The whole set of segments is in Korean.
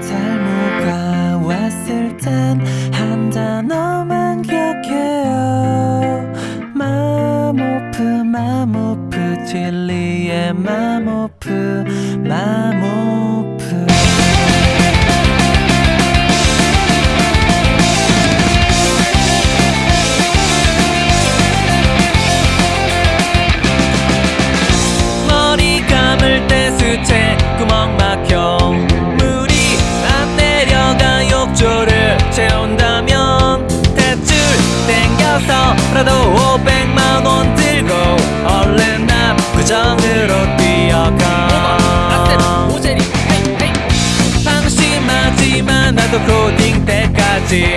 탈모가 왔을 땐 한 단어만 기억해요. 마모프 마모프 진리의 마모프 마모 땡겨서라도 500만 원 들고 얼른 압구정으로 뛰어가. 방심하지만 나도 코딩 때까지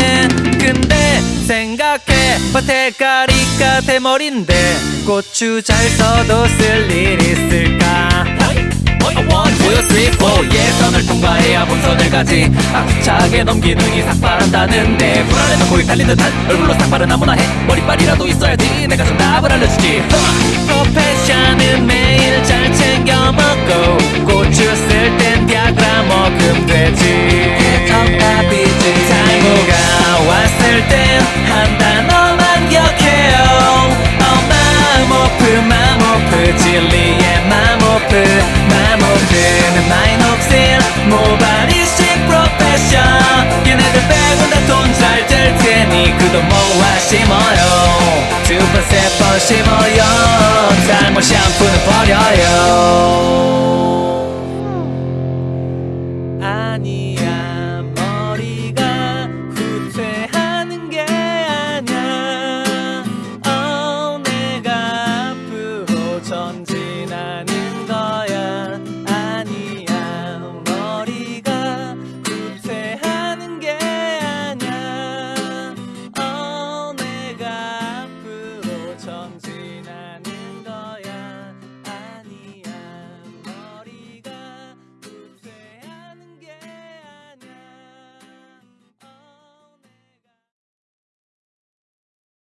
밭에가리가 대머리인데 고추 잘 써도 쓸 일 있을까? One, two, three, four. 예선을 통과해야 본선을 가지. 아차게 넘기는 이삭 바란다는데 불안해서 코이 달린 듯한 얼굴로 삭발은 아무나 해. 머리빨이라도 있어야지 내가 정답을 알려주지. 프로페션은 마모프 진리의 마모프 마모프는 마이 녹슬 모발이식 프로페션 얘네들 빼곤 다돈 잘 될 테니 그돈 모아 심어요. 두번 세번 심어요. 탈모 샴푸는 버려요